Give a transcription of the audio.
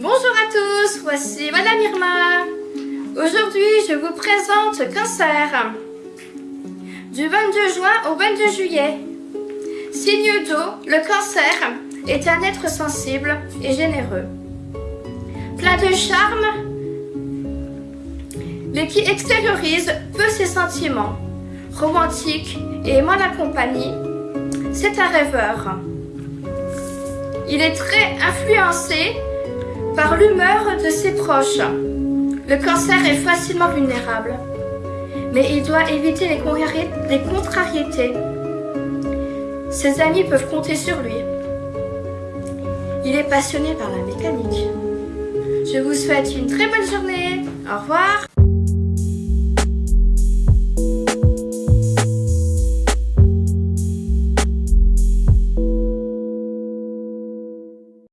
Bonjour à tous, voici Madame Irma. Aujourd'hui, je vous présente cancer. Du 22 juin au 22 juillet. Signe d'eau, le cancer est un être sensible et généreux. Plein de charme, mais qui extériorise peu ses sentiments. Romantique et aimant la compagnie, c'est un rêveur. Il est très influencé par l'humeur de ses proches. Le cancer est facilement vulnérable, mais il doit éviter les contrariétés. Ses amis peuvent compter sur lui. Il est passionné par la mécanique. Je vous souhaite une très bonne journée. Au revoir.